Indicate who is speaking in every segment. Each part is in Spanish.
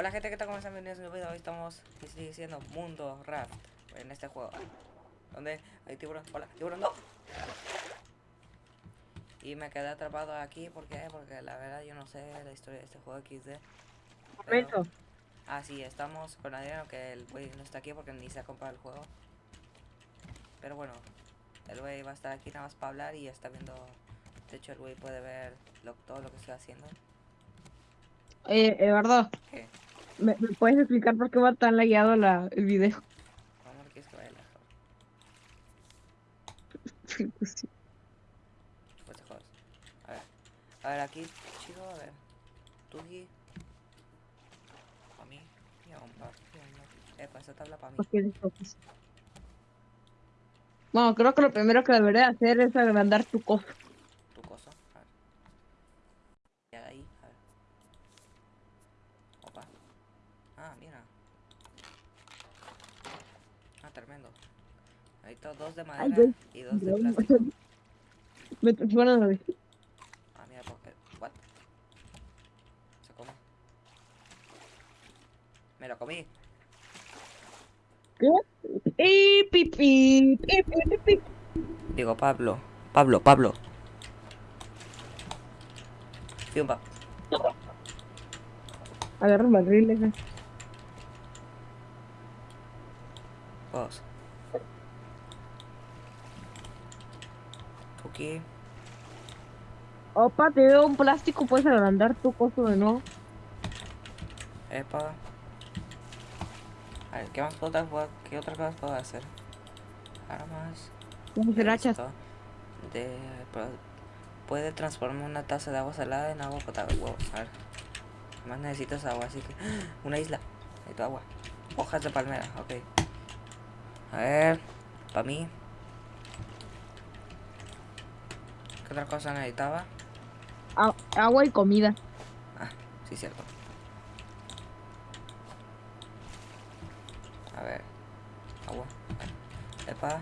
Speaker 1: Hola gente, ¿qué tal? ¿Cómo están? Bienvenidos a un nuevo video. Hoy estamos diciendo Mundo Raft en este juego. Donde hay tiburón. Hola, tiburón, no. Y me quedé atrapado aquí, ¿por qué? Porque la verdad yo no sé la historia de este juego XD.
Speaker 2: Momento.
Speaker 1: Ah, sí, estamos con Adriano, que el güey no está aquí porque ni se ha comprado el juego. Pero bueno, el güey va a estar aquí nada más para hablar y está viendo... De hecho, el güey puede ver lo- todo lo que estoy haciendo.
Speaker 2: Eh, Eduardo,
Speaker 1: ¿Qué?
Speaker 2: ¿Me, me puedes explicar por qué va tan lagueado la, el video?
Speaker 1: ¿Cómo no quieres que vaya lejos?
Speaker 2: Pues sí.
Speaker 1: Pues te jodas. A ver. A ver, aquí, chico, a ver. Tú aquí. Pa' mí. Y a un a par. Eh, pues esta tabla para mí.
Speaker 2: ¿Por qué desfocas? Bueno, creo que lo primero que debería hacer es agrandar tu cosa.
Speaker 1: Tu cosa. A ver. Y ahí, a ver. Opa. Ah, mira. Ah, tremendo. Está dos de madera y dos de plástico.
Speaker 2: Me bueno, no,
Speaker 1: Ah, mira, porque. What? Se come. Me lo comí.
Speaker 2: ¿Qué? ¡Y pipí! ¡Y pipí!
Speaker 1: Digo, Pablo. Pablo, Pablo. Fiumba.
Speaker 2: Agarra el barril Opa, te veo un plástico, puedes agrandar tu cosa de nuevo.
Speaker 1: Epa. A ver, ¿qué más puedo, puedo- qué otra cosa puedo hacer? Armas.
Speaker 2: Hachas.
Speaker 1: De, puede transformar una taza de agua salada en agua potable. Huevos, a ver. Más necesitas agua, así que. Una isla. Necesito agua. Hojas de palmera, ok. A ver. Para mí. ¿Qué otra cosa necesitaba?
Speaker 2: A- agua y comida.
Speaker 1: Ah, sí, cierto. A ver. Agua. Epa.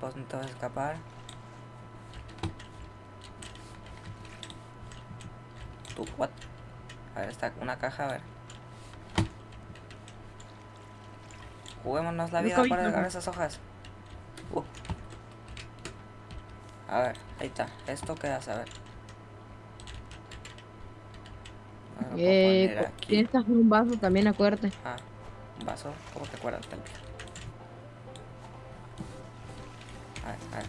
Speaker 1: Vos no te vas a escapar. Tú, what? A ver, está una caja, a ver. Juguémonos la vida para agarrar esas hojas. Uh. A ver, ahí está. ¿Esto qué hace? A ver.
Speaker 2: Eh, hacer un vaso también, acuérdate.
Speaker 1: Ah, un vaso. ¿Cómo te acuerdas A ver, a ver.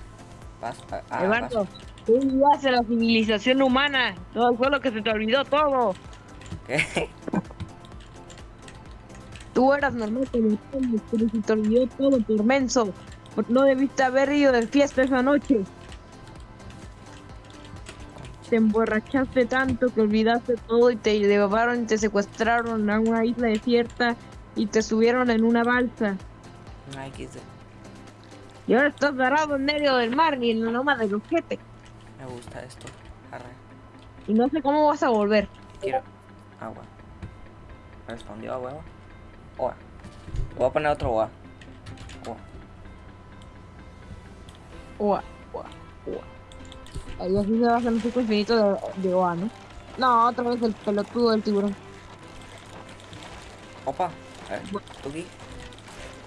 Speaker 1: Vaso. ah, Ah,
Speaker 2: Eduardo,
Speaker 1: vaso.
Speaker 2: tú en la civilización humana. Todo fue lo que se te olvidó, todo.
Speaker 1: ¿Qué?
Speaker 2: Tú eras normal como pero se te olvidó todo por menso. Por- No debiste haber ido de fiesta esa noche. Te emborrachaste tanto que olvidaste todo y te llevaron y te secuestraron a una isla desierta y te subieron en una balsa.
Speaker 1: Una XD.
Speaker 2: Y ahora estás varado en medio del mar y en la loma del ojete.
Speaker 1: Me gusta esto. Arre.
Speaker 2: Y no sé cómo vas a volver.
Speaker 1: Quiero agua. Respondió a huevo. Oa. Voy a poner otro oa. Oa.
Speaker 2: Ua, ua, ua. Ahí así se va a hacer un ciclo infinito de, de Oa, ¿no? No, otra vez el pelotudo del tiburón.
Speaker 1: Opa. A ver. ¿Tú aquí?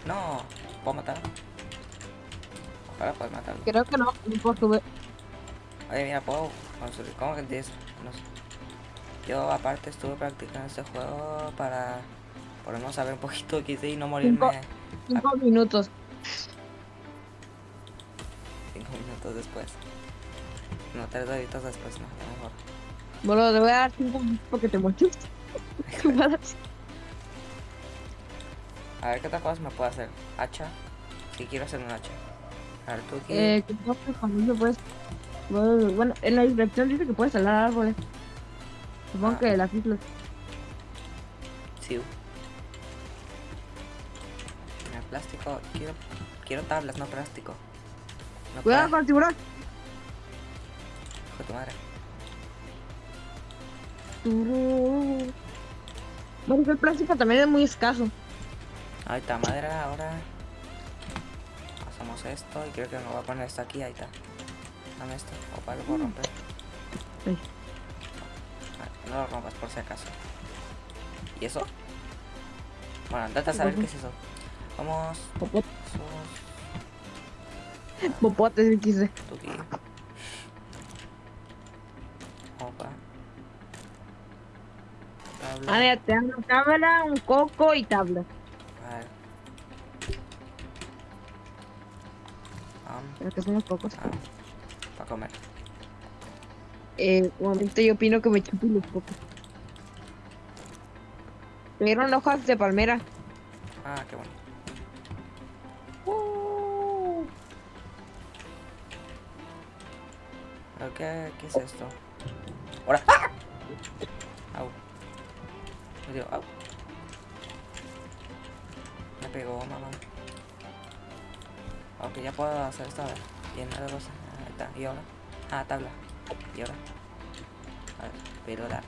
Speaker 1: No. ¿Puedo matar? Ojalá puedes matarlo.
Speaker 2: Creo que no, no puedo subir.
Speaker 1: Oye, mira, puedo. ¿Cómo que tienes? No sé. Yo, aparte, estuve practicando este juego para. Por no saber un poquito de XD y no morirme
Speaker 2: Cinco minutos.
Speaker 1: cinco minutos después. No, tres horitos después, no, a lo mejor.
Speaker 2: Bueno, te voy a dar cinco minutos porque te mochiste.
Speaker 1: A ver qué otra cosa me puedo hacer. Hacha. Si quiero hacer un hacha. A ver, tú aquí.
Speaker 2: eh, que no, eso puedes. Bueno, en la descripción dice que puedes talar árboles. Supongo
Speaker 1: Ah.
Speaker 2: que las islas.
Speaker 1: Sí. Mira, plástico. Quiero, quiero tablas, no plástico. No
Speaker 2: Cuidado
Speaker 1: puedo.
Speaker 2: con el tiburón.
Speaker 1: Tu madre.
Speaker 2: Bueno, el plástico también es muy escaso.
Speaker 1: Ahí está, madera, ahora. Hacemos esto y creo que me voy a poner esto aquí, ahí está. Dame esto. Opa, lo puedo romper.
Speaker 2: Ay.
Speaker 1: Ah, No lo rompas por si acaso. ¿Y eso? Bueno, andate a saber qué es eso. Vamos.
Speaker 2: Popote,
Speaker 1: Sos.
Speaker 2: popote, quise.
Speaker 1: Tuki. Opa. Tabla.
Speaker 2: Ah, mira, te dan una tabla, un coco y tabla.
Speaker 1: A ver. Am,
Speaker 2: Pero que son los cocos.
Speaker 1: am. Para comer.
Speaker 2: Eh, momento yo opino que me chupen los cocos. Me dieron hojas de palmera.
Speaker 1: Ah, qué bueno. ¿Pero qué, qué es esto? ¡Ahora! ¡Ah! Me dio, au. Me pegó, mamá. Aunque ya puedo hacer esto, a ver. Llenar de cosas. Ahí está. ¿Y ahora? Ah, tabla. ¿Y ahora? A ver, pero la...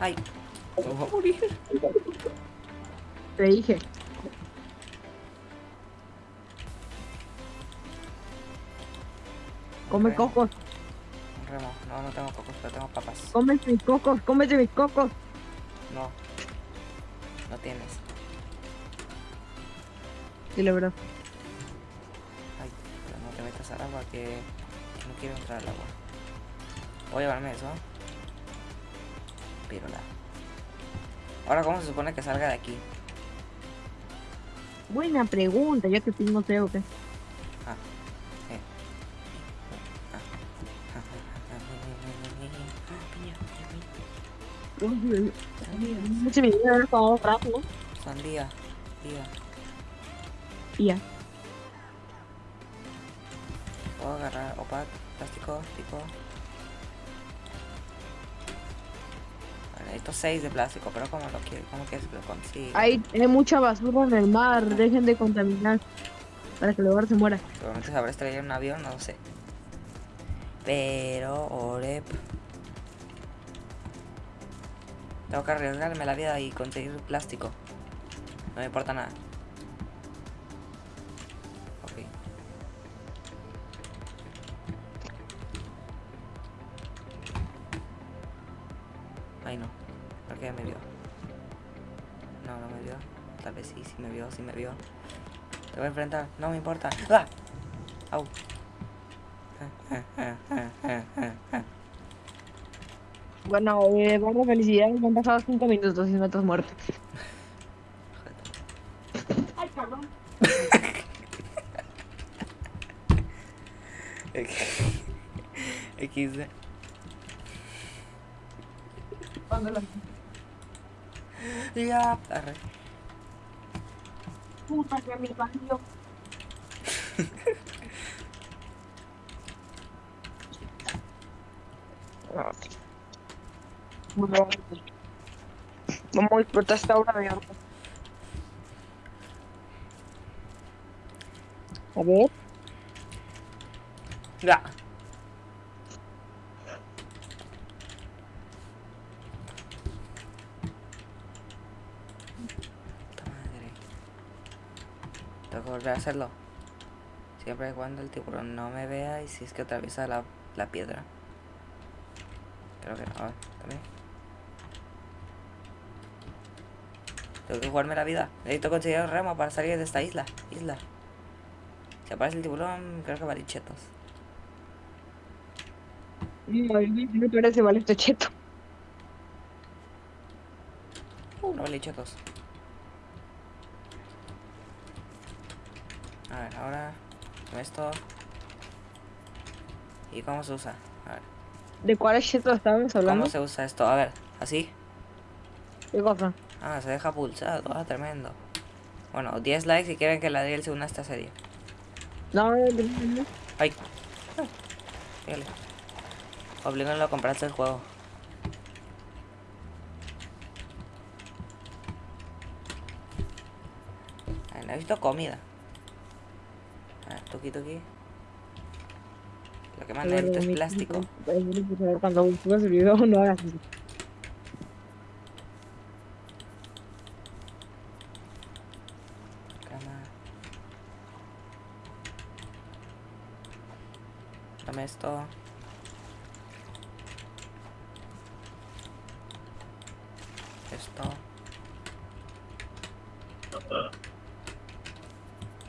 Speaker 1: ¡Ay! A morir.
Speaker 2: Te dije. Come
Speaker 1: Ok.
Speaker 2: cocos,
Speaker 1: remo. No, no tengo cocos, pero tengo papas.
Speaker 2: come mis cocos, cómete mis cocos.
Speaker 1: No. No tienes.
Speaker 2: Sí, la verdad.
Speaker 1: Ay, pero no te metas al agua que no quiero entrar al agua. Voy a llevarme eso. Pirola. Ahora, ¿cómo se supone que salga de aquí?
Speaker 2: Buena pregunta, ya que tú no sé o qué. ¿No?
Speaker 1: piña. Sandía. Día.
Speaker 2: Ya.
Speaker 1: Puedo agarrar opat, plástico, pico. Vale, necesito 6 de plástico, pero ¿cómo lo quiero? ¿Cómo quieres que lo consiga?
Speaker 2: Hay, hay mucha basura en el mar, dejen de contaminar. Para que luego se muera.
Speaker 1: Seguramente se habrá estrellado en un avión, no lo sé. Pero, Orep. Tengo que arriesgarme la vida y conseguir plástico. No me importa nada. Ok. Ay no. ¿Por qué me vio? No, no me vio. Tal vez sí, sí me vio, sí me vio. Te voy a enfrentar, no me importa. ¡Ah! Au.
Speaker 2: Bueno, eh, vamos, felicidades, me han pasado 5 minutos y no te has muerto. Ay, perdón.
Speaker 1: XD.
Speaker 2: Cuando la
Speaker 1: Ya. Arre.
Speaker 2: puta que me parió. vamos a disfrutar esta hora de arte. A ver,
Speaker 1: Ya. Tengo que volver a hacerlo. Siempre y cuando el tiburón no me vea y si es que atraviesa la, la piedra. Creo que no. A ver, también. Tengo que jugarme la vida. Necesito conseguir el remo para salir de esta isla. Isla. Si aparece el tiburón, creo que va a ir chetos.
Speaker 2: no, me parece vale este cheto.
Speaker 1: Uh, no vale chetos. A ver, ahora con esto. ¿Y cómo se usa? A ver,
Speaker 2: ¿De cuál cheto estábamos hablando?
Speaker 1: ¿cómo se usa esto? A ver, así.
Speaker 2: ¿Qué cosa?
Speaker 1: Ah, se deja pulsado, ah, tremendo. Bueno, 10 likes si quieren que la Adriel se una a esta serie.
Speaker 2: No, no, no, no.
Speaker 1: Ay. Fíjale. Oblíganlo a comprarse el juego. Ay, necesito comida. A ver, tuki tuki. Lo que más
Speaker 2: A ver,
Speaker 1: necesito es plástico.
Speaker 2: Cuando subas el video no hagas eso.
Speaker 1: Cama. Dame esto. Esto.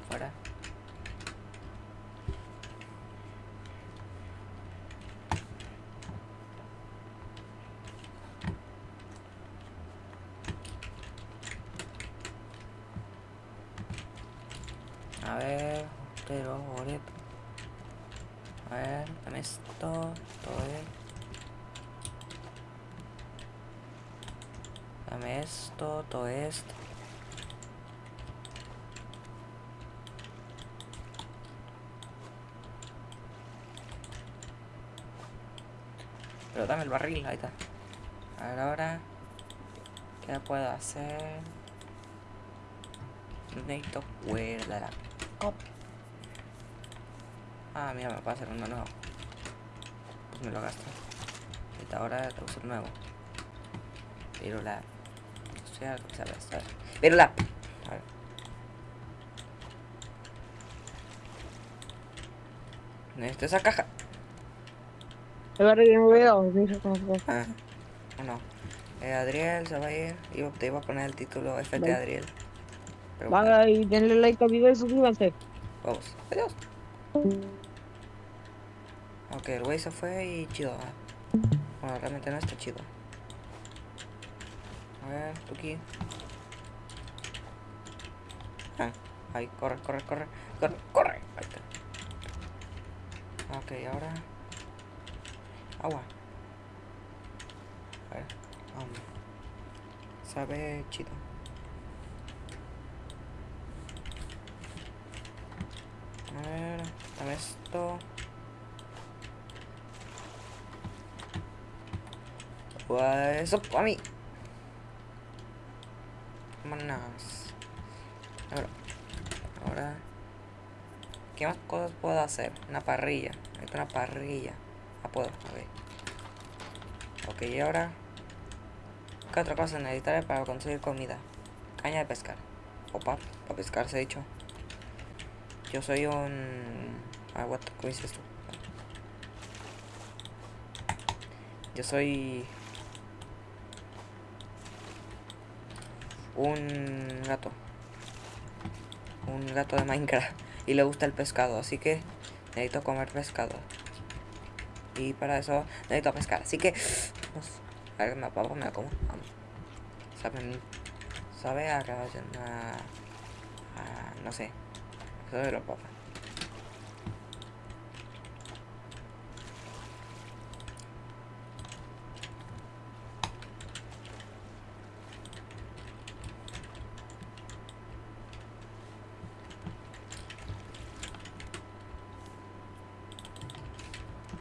Speaker 1: Fuera. A ver, pero ore. A ver, dame esto, todo bien. Dame esto, todo esto. Pero dame el barril, ahí está. A ver ahora. ¿Qué puedo hacer? Necesito cuerda la copa. Ah, mira, me puedo hacer uno nuevo. Pues me lo gasto. Ahora tengo que hacer nuevo. Pero la. Estoy a ver, Pero la. Necesito esa caja.
Speaker 2: Ahora que no veo.
Speaker 1: Ah, no. Eh, Adriel se va a ir. Iba, te iba a poner el título FT
Speaker 2: Vale.
Speaker 1: Adriel. Pero bueno,
Speaker 2: Vaga y denle like al video y suscríbanse.
Speaker 1: vamos. Adiós. Ok, el güey se fue y chido. ah. Bueno, realmente no está chido. A ver, tú aquí. Ah, ahí, corre, corre, corre, corre, corre. Ahí está. Ok, ahora. Agua. A ver, vamos. Sabe chido. A ver, dame esto. Pues eso para mí. Ahora. ¿Qué más cosas puedo hacer? Una parrilla. Necesito una parrilla. Ah, puedo, ok. Ok, y ahora. ¿Qué otra cosa necesitaré para conseguir comida? Caña de pescar. O para pescar, se ha dicho. Yo soy un... Ah, what, ¿cómo dices tú? Yo soy... Un gato. Un gato de Minecraft. Y le gusta el pescado, así que necesito comer pescado. Y para eso necesito pescar, así que... Vamos. A ver, me papá me como. Vamos. Sabe, sabe a... a, a no sé. Eso de los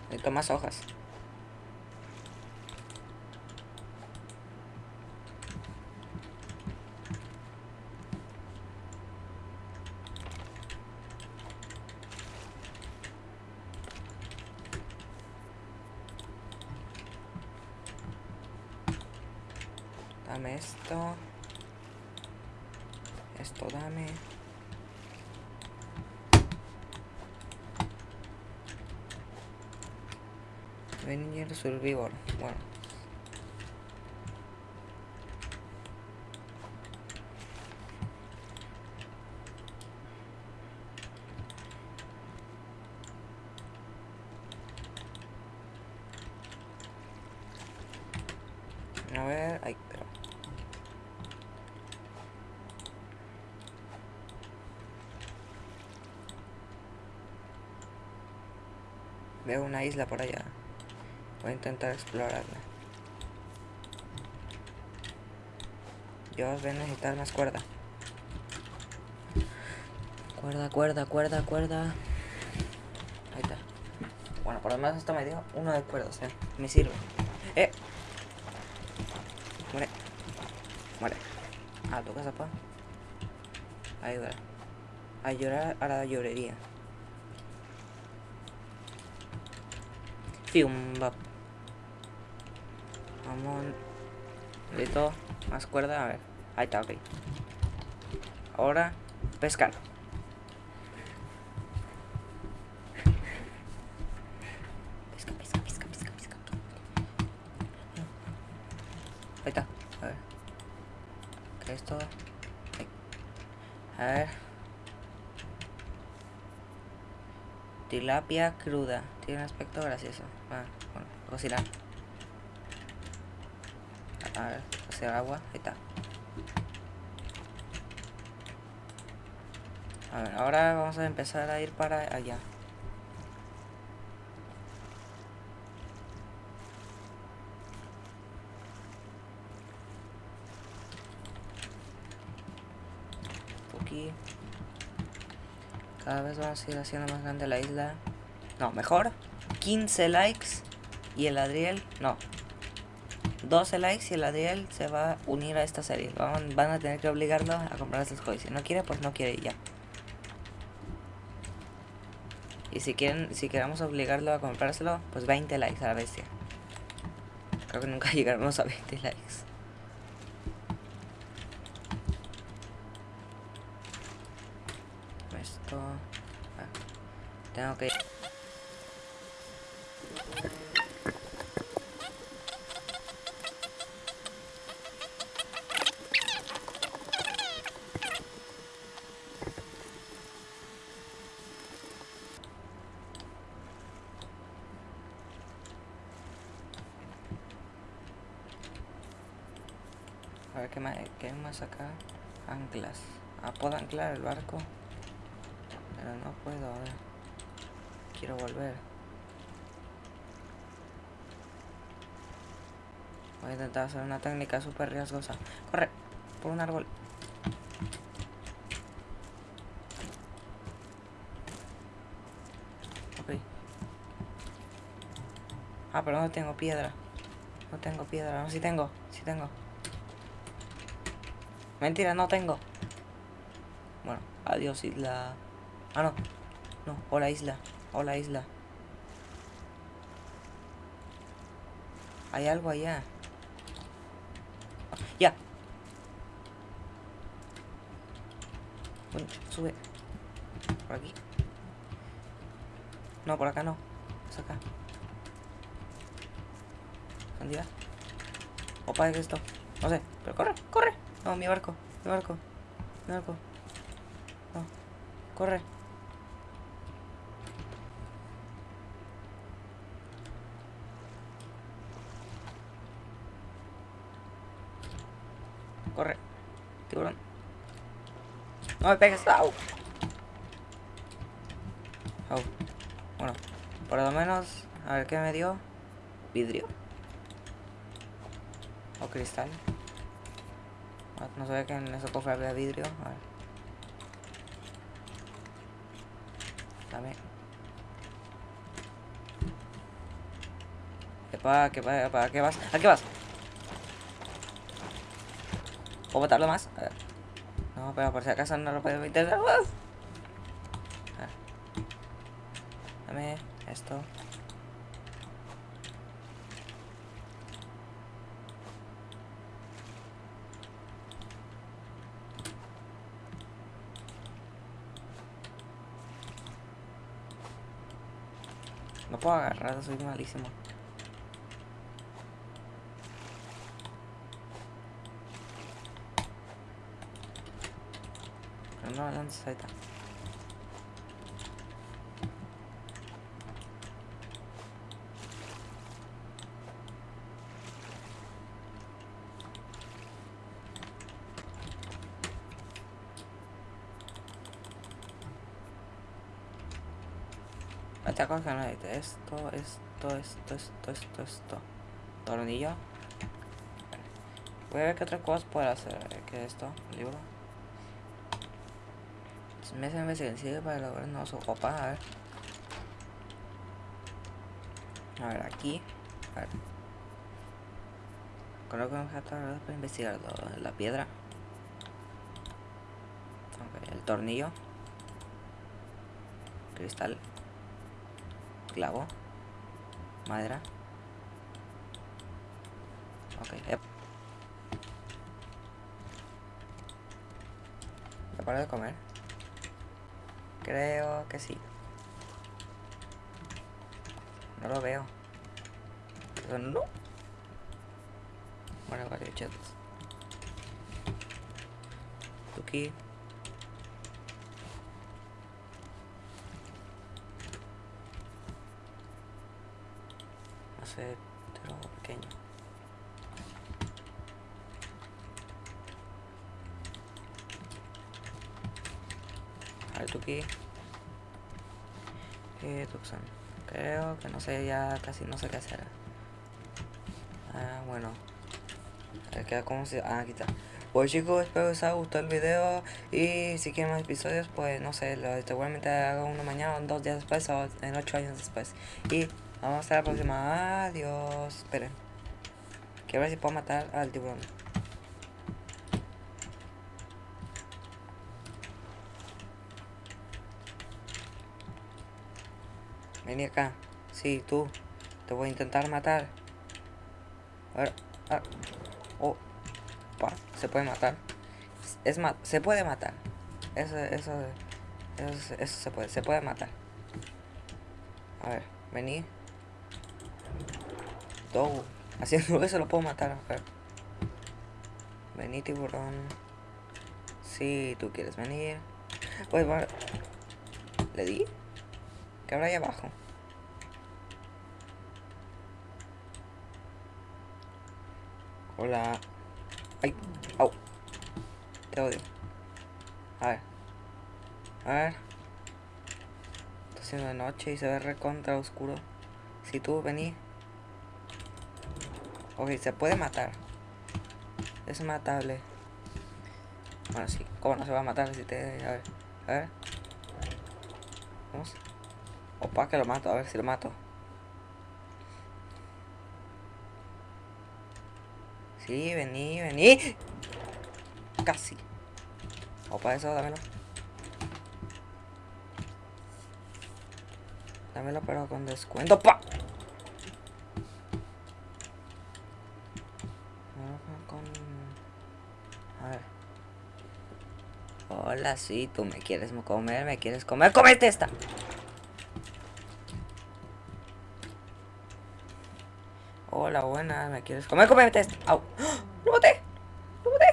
Speaker 1: Necesito más hojas. Dame esto. Esto dame. Venir Survivor. Bueno. A ver, ay, pero. Veo una isla por allá. Voy a intentar explorarla. Dios, voy a necesitar más cuerda. Cuerda, cuerda, cuerda, cuerda. Ahí está. Bueno, por lo menos esto me dio uno de cuerda, o sea, me sirve. ¡Eh! Muere. Muere. A tu casa, pa. Ayudar. A llorar a la llorería. Fium. Vamos. Listo. Más cuerda, a ver. Ahí está, ok. Ahora, pescar. Pesca, pesca, pesca, pesca, pesca. Ahí está. A ver. ¿Qué es todo? A ver. Tilapia cruda. Tiene un aspecto gracioso. Ah, bueno, cocinar. A ver, hacer agua. Ahí está. A ver, ahora vamos a empezar a ir para allá. Aquí. Cada vez vamos a ir haciendo más grande la isla. No, mejor. 15 likes. Y el Adriel. No. 12 likes y el Adriel se va a unir a esta serie. Van, van a tener que obligarlo a comprar estos juegos. Si no quiere, pues no quiere y ya. Y si quieren, si queremos obligarlo a comprárselo, pues 20 likes a la bestia. Creo que nunca llegaremos a 20 likes. Esto... Tengo que... A ver qué más, más acá. Anclas. Ah, puedo anclar el barco. Pero no puedo, a ver. Quiero volver. Voy a intentar hacer una técnica súper riesgosa. Corre, por un árbol. Ok. Ah, pero no tengo piedra. No tengo piedra. No, sí tengo. Sí tengo. Mentira, no tengo. Bueno, adiós isla. Ah, no. No, hola isla. Hola isla. Hay algo allá. Ya. Bueno, sube. Por aquí. No, por acá no. Es acá. ¿Dónde va? Opa, ¿qué es esto? No sé, pero corre, corre. No, mi barco, mi barco, mi barco. No, corre. Corre, tiburón. No me pegues, au. Au. Bueno, por lo menos, a ver qué me dio. Vidrio. O cristal. No, sabía que en ese cofre había vidrio. A ver. Dame. ¿Qué pasa? ¿Qué pasa? ¿Para qué vas? ¿A qué vas? ¿Puedo matarlo más? No, pero por si acaso no lo puedo intentar más. Dame esto. No puedo agarrar, soy malísimo. No, ¿dónde está? Ahí está. Otra cosa que no necesito. Esto, esto, esto, esto, esto, esto. Tornillo. Voy a ver qué otras cosas puedo hacer. ¿Qué es esto? Libro. Me hace investigación para lograr no su copa. A ver. A ver, aquí. A ver. Coloco un objeto para investigarlo. La piedra. El tornillo. Cristal clavo. Madera. Ok yep. ¿Ya paro de comer? creo que sí. No lo veo. No. Bueno vale chetos aquí pero pequeño. A ver, tú aquí. Eh, Tucson. Creo que no sé, ya casi no sé qué hacer. Ah, bueno. Queda como si... Ah, aquí está. Pues chicos, espero que os haya gustado el video y si quieren más episodios, pues no sé, lo, seguramente hago uno mañana, o dos días después o en ocho años después. Y vamos a estar la próxima. Adiós. Esperen. Quiero ver si puedo matar al tiburón. Vení acá. Sí, tú. Te voy a intentar matar. A ver. Ah. Oh. Pa, se puede matar. Es ma se puede matar. Eso, eso, eso, eso se puede, se puede matar. A ver, vení. Todo. Haciendo eso lo puedo matar. Vení, tiburón. Si tú quieres venir. Pues bueno. ¿Le di? ¿Qué habrá ahí abajo? Hola. Ay, au. Te odio. A ver. A ver. Está haciendo de noche y se ve recontra oscuro. Si tú venís. Ok, se puede matar. Es matable. Bueno, sí. ¿Cómo no se va a matar si te... A ver. A ver. Vamos. Opa, que lo mato. A ver si lo mato. Sí, vení, vení. Casi. Opa, eso, dámelo. Dámelo, pero con descuento. ¡Pa! Con... A ver. Hola, sí, tú me quieres comer, me quieres comer. ¡Comete esta! Hola, buena, ¿me quieres comer? ¡Comete esto! ¡Au! ¡Ah! ¡Lo boté! ¡Lo boté!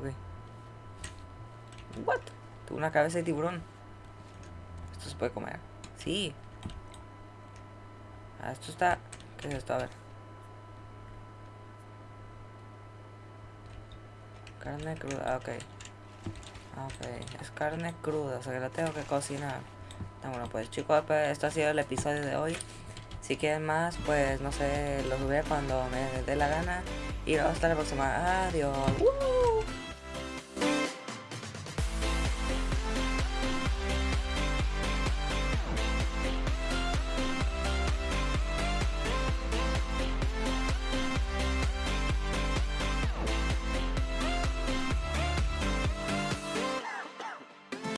Speaker 1: Ok. ¿What? Tuve una cabeza de tiburón. Esto se puede comer. Sí. Ah, esto está... ¿Qué es esto? A ver. Carne cruda, ok. Ok, es carne cruda, o sea que la tengo que cocinar. Ah, bueno, pues chicos, pues, esto ha sido el episodio de hoy. Si quieren más, pues no sé, lo subiré cuando me dé la gana. Y hasta la próxima. Adiós.